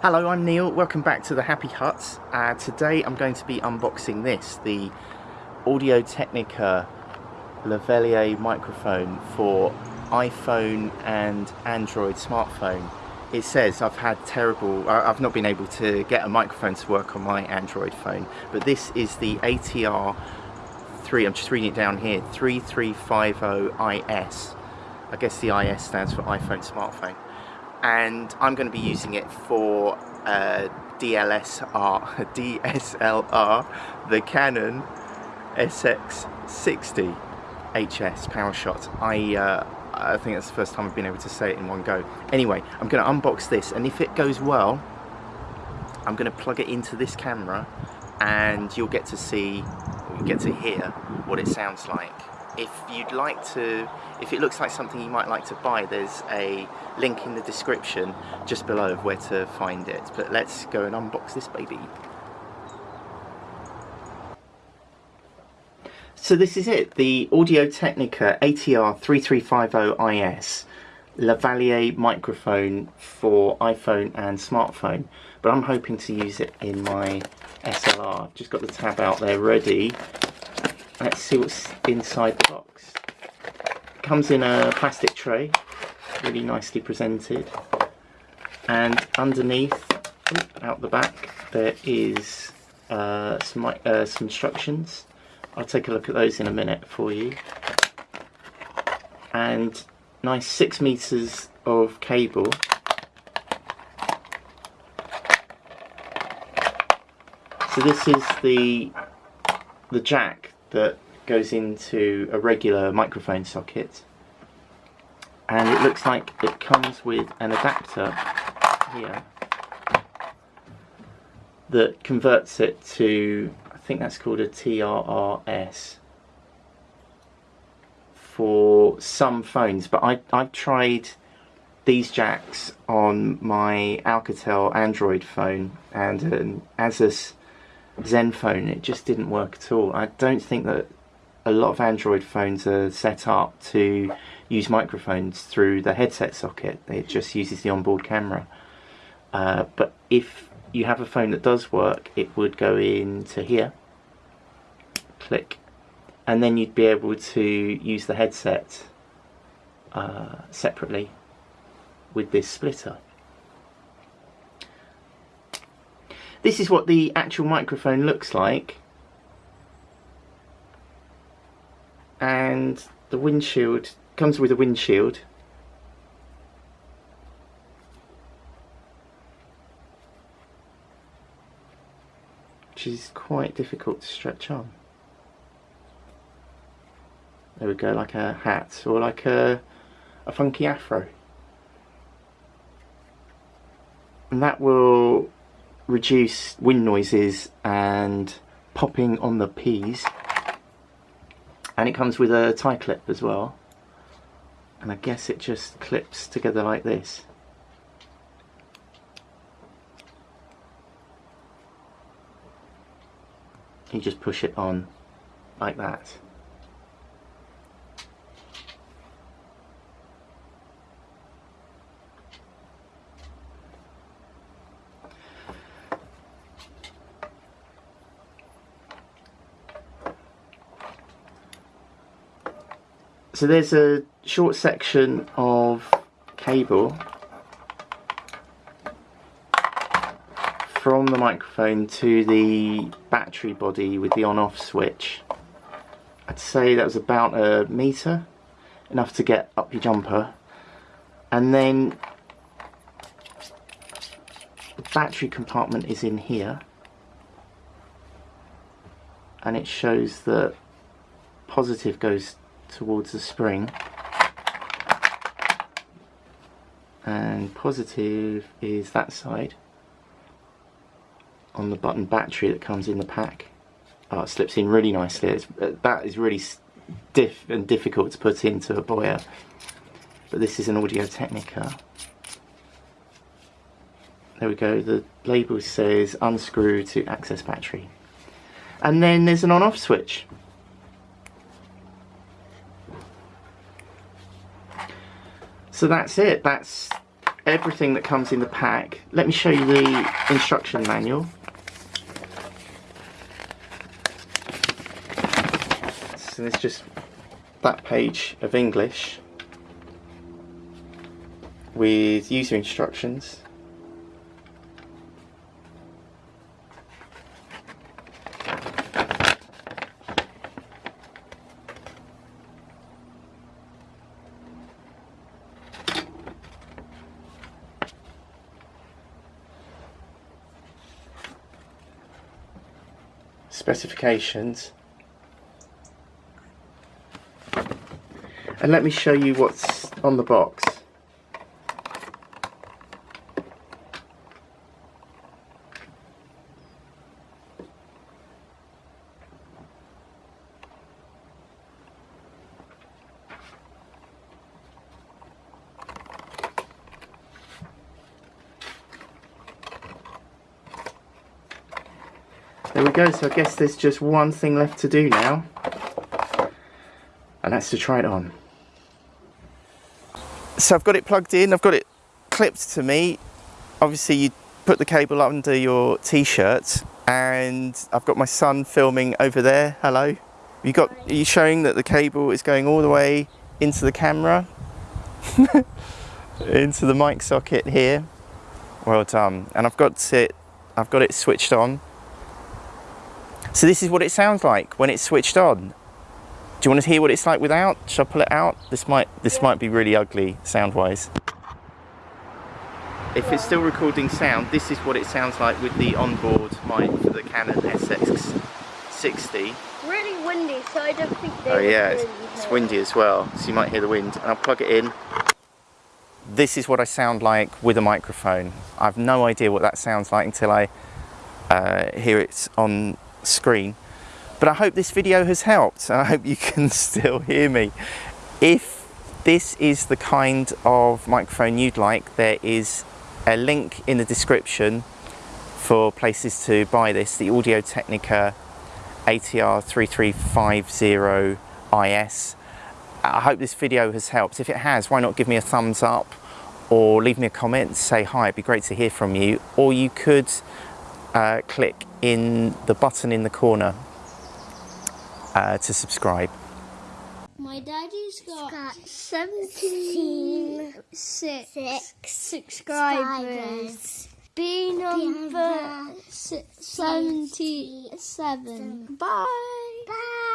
Hello, I'm Neil. Welcome back to the Happy Hut. Uh, today I'm going to be unboxing this, the Audio Technica lavalier microphone for iPhone and Android smartphone. It says I've had terrible, I've not been able to get a microphone to work on my Android phone, but this is the ATR 3, I'm just reading it down here, 3350IS. I guess the IS stands for iPhone smartphone and I'm going to be using it for uh, DLSR, DSLR, the Canon SX60 HS PowerShot. I, uh, I think that's the first time I've been able to say it in one go. Anyway, I'm going to unbox this and if it goes well, I'm going to plug it into this camera and you'll get to see, you get to hear what it sounds like if you'd like to, if it looks like something you might like to buy, there's a link in the description just below of where to find it. But let's go and unbox this baby. So this is it, the Audio Technica ATR 3350IS lavalier microphone for iPhone and smartphone. But I'm hoping to use it in my SLR. Just got the tab out there ready Let's see what's inside the box. It comes in a plastic tray, really nicely presented. And underneath, out the back, there is uh, some, uh, some instructions. I'll take a look at those in a minute for you. And nice six meters of cable. So this is the the jack that goes into a regular microphone socket. And it looks like it comes with an adapter here that converts it to I think that's called a TRRS for some phones. But I, I've tried these jacks on my Alcatel Android phone and an Asus Zenfone, it just didn't work at all. I don't think that a lot of Android phones are set up to use microphones through the headset socket. It just uses the onboard camera. Uh, but if you have a phone that does work, it would go into here, click, and then you'd be able to use the headset uh, separately with this splitter. This is what the actual microphone looks like. And the windshield comes with a windshield. Which is quite difficult to stretch on. There we go, like a hat or like a, a funky afro. And that will reduce wind noises and popping on the P's and it comes with a tie clip as well. And I guess it just clips together like this. You just push it on like that So there's a short section of cable from the microphone to the battery body with the on off switch. I'd say that was about a metre, enough to get up your jumper. And then the battery compartment is in here and it shows that positive goes towards the spring. And positive is that side. On the button battery that comes in the pack. Oh, it slips in really nicely. It's, uh, that is really stiff and difficult to put into a Boya but this is an Audio Technica. There we go. The label says unscrew to access battery. And then there's an on off switch So that's it. That's everything that comes in the pack. Let me show you the instruction manual. So there's just that page of English with user instructions. Specifications. And let me show you what's on the box There we go, so I guess there's just one thing left to do now. And that's to try it on. So I've got it plugged in, I've got it clipped to me. Obviously you put the cable under your t-shirt and I've got my son filming over there. Hello. You got are you showing that the cable is going all the way into the camera? into the mic socket here. Well done. And I've got it I've got it switched on so this is what it sounds like when it's switched on. Do you want to hear what it's like without? Shall I pull it out? This might this yeah. might be really ugly sound-wise. If it's still recording sound, this is what it sounds like with the onboard mic for the Canon SX60. Really windy, so I don't think they Oh yeah, it's, it's windy as well, so you might hear the wind. And I'll plug it in. This is what I sound like with a microphone. I've no idea what that sounds like until I uh, hear it on screen. But I hope this video has helped and I hope you can still hear me. If this is the kind of microphone you'd like, there is a link in the description for places to buy this, the Audio Technica ATR 3350 IS. I hope this video has helped. If it has, why not give me a thumbs up or leave me a comment, say hi, it'd be great to hear from you. Or you could uh, click in the button in the corner uh, to subscribe. My daddy's got, got 76 six subscribers. B number 77. Bye. Bye.